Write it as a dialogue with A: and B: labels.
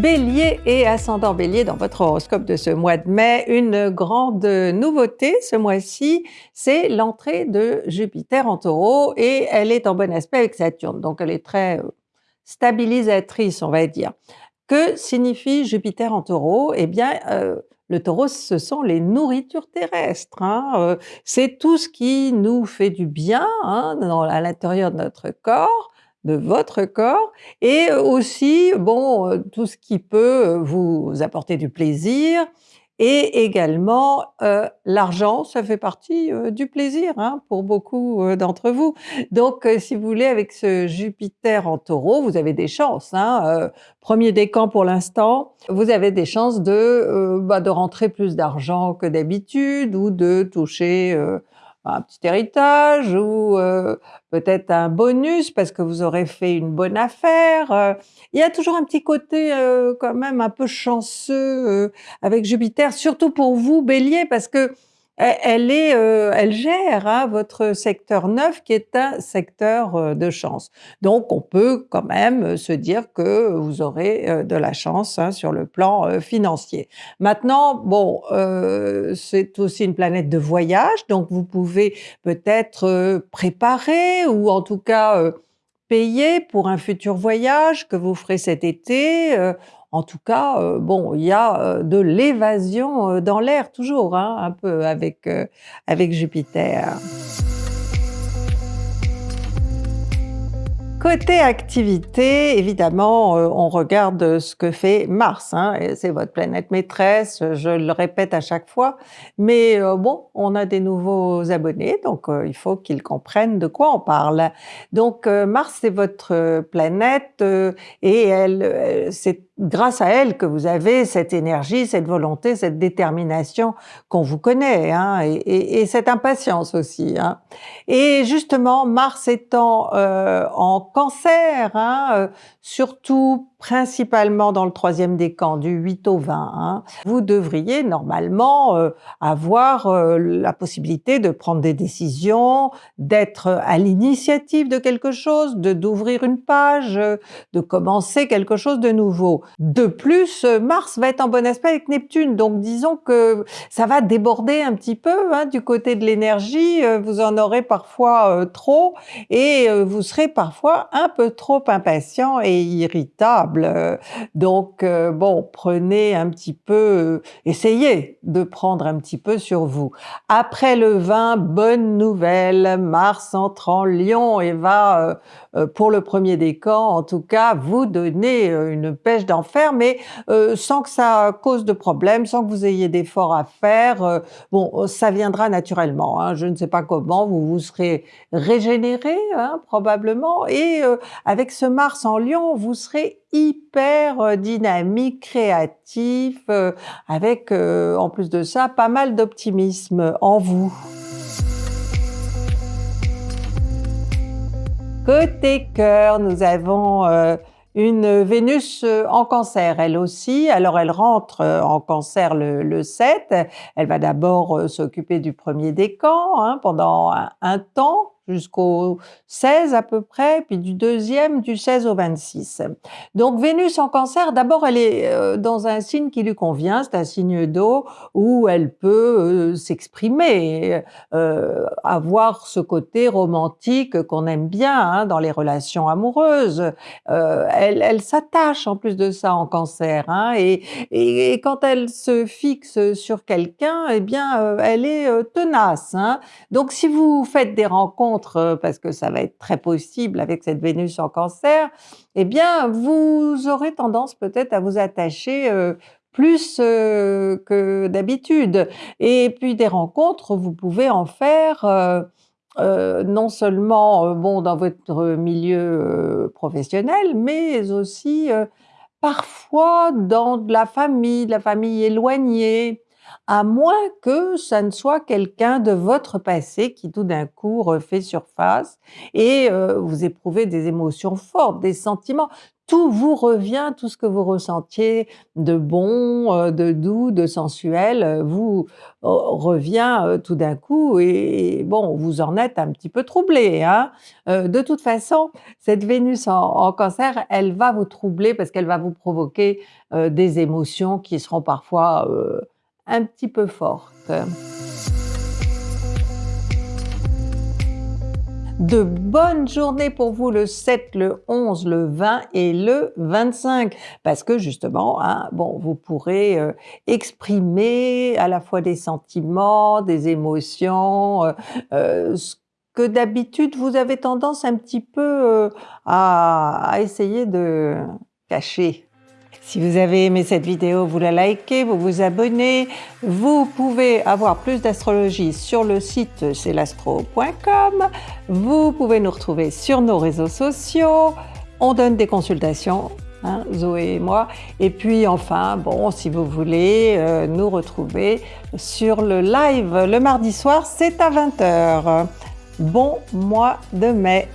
A: Bélier et ascendant Bélier dans votre horoscope de ce mois de mai, une grande nouveauté ce mois-ci, c'est l'entrée de Jupiter en Taureau et elle est en bon aspect avec Saturne, donc elle est très euh, stabilisatrice on va dire. Que signifie Jupiter en Taureau? Eh bien euh, le Taureau ce sont les nourritures terrestres, hein, euh, c'est tout ce qui nous fait du bien hein, à l'intérieur de notre corps, de votre corps et aussi bon tout ce qui peut vous apporter du plaisir et également euh, l'argent, ça fait partie du plaisir hein, pour beaucoup d'entre vous. Donc si vous voulez avec ce Jupiter en Taureau, vous avez des chances. Hein, premier décan pour l'instant, vous avez des chances de, bah, de rentrer plus d'argent que d'habitude ou de toucher un petit héritage ou euh, peut-être un bonus parce que vous aurez fait une bonne affaire. Euh. Il y a toujours un petit côté euh, quand même un peu chanceux avec Jupiter, surtout pour vous Bélier, parce que elle, est, euh, elle gère hein, votre secteur 9 qui est un secteur euh, de chance. Donc on peut quand même euh, se dire que vous aurez de la chance hein, sur le plan financier. Maintenant, bon, c'est aussi une planète de voyage, donc vous pouvez peut-être préparer ou en tout cas payer pour un futur voyage que vous ferez cet été. En tout cas, euh, bon, il y a euh, de l'évasion euh, dans l'air toujours, hein, un peu avec, avec Jupiter. Côté activité, évidemment, on regarde ce que fait Mars, hein, c'est votre planète maîtresse, je le répète à chaque fois, mais bon, on a des nouveaux abonnés, donc il faut qu'ils comprennent de quoi on parle. Donc Mars, c'est votre planète et elle, c'est grâce à elle que vous avez cette énergie, cette volonté, cette détermination qu'on vous connaît, hein, et, cette impatience aussi. Hein. Et justement, Mars étant euh, en cancer, hein, euh, surtout principalement dans le troisième décan, du 8 au 20, hein, vous devriez normalement euh, avoir euh, la possibilité de prendre des décisions, d'être à l'initiative de quelque chose, de d'ouvrir une page, de commencer quelque chose de nouveau. De plus, Mars va être en bon aspect avec Neptune, donc disons que ça va déborder un petit peu hein, du côté de l'énergie, vous en aurez parfois trop et vous serez parfois un peu trop impatient et irritable. Donc euh, bon, prenez un petit peu, euh, essayez de prendre un petit peu sur vous. Après le 20, bonne nouvelle, Mars entre en Lion et va euh, pour le premier décan, en tout cas, vous donner une pêche d'enfer, mais sans que ça cause de problème, sans que vous ayez d'efforts à faire. bon, ça viendra naturellement. Hein. je ne sais pas comment, vous vous serez régénéré hein, probablement, et avec ce Mars en Lion, vous serez hyper euh, dynamique, créatif, euh, avec euh, en plus de ça pas mal d'optimisme en vous. Côté cœur, nous avons une Vénus en cancer, elle aussi. Alors elle rentre en cancer le, 7, elle va d'abord s'occuper du premier décan hein, pendant un temps, jusqu'au 16 à peu près, puis du deuxième du 16 au 26. Donc Vénus en cancer, d'abord elle est euh, dans un signe qui lui convient, c'est un signe d'eau où elle peut euh, s'exprimer, euh, avoir ce côté romantique qu'on aime bien hein, dans les relations amoureuses. elle, elle s'attache en plus de ça en cancer, hein, et, et, quand elle se fixe sur quelqu'un, eh bien elle est tenace. Hein. Donc si vous faites des rencontres euh, parce que ça va être très possible avec cette Vénus en cancer, eh bien vous aurez tendance peut-être à vous attacher euh, plus euh, que d'habitude. Et puis des rencontres, vous pouvez en faire non seulement bon dans votre milieu professionnel, mais aussi parfois dans de la famille, de la famille éloignée, à moins que ça ne soit quelqu'un de votre passé qui tout d'un coup refait surface et euh, vous éprouvez des émotions fortes, des sentiments. tout vous revient, tout ce que vous ressentiez de bon, euh, de doux, de sensuel, euh, vous euh, revient tout d'un coup et bon, vous en êtes un petit peu troublé. Hein. de toute façon, cette Vénus en, Cancer, elle va vous troubler parce qu'elle va vous provoquer des émotions qui seront parfois un petit peu fortes. de bonnes journées pour vous le 7, le 11, le 20 et le 25 parce que justement, hein, bon, vous pourrez euh, exprimer à la fois des sentiments, des émotions, euh, euh, ce que d'habitude vous avez tendance un petit peu à essayer de cacher. Si vous avez aimé cette vidéo, vous la likez, vous vous abonnez. Vous pouvez avoir plus d'astrologie sur le site celastro.com. Vous pouvez nous retrouver sur nos réseaux sociaux. On donne des consultations, hein, Zoé et moi. Et puis enfin, bon, si vous voulez euh, nous retrouver sur le live le mardi soir, c'est à 20h. Bon mois de mai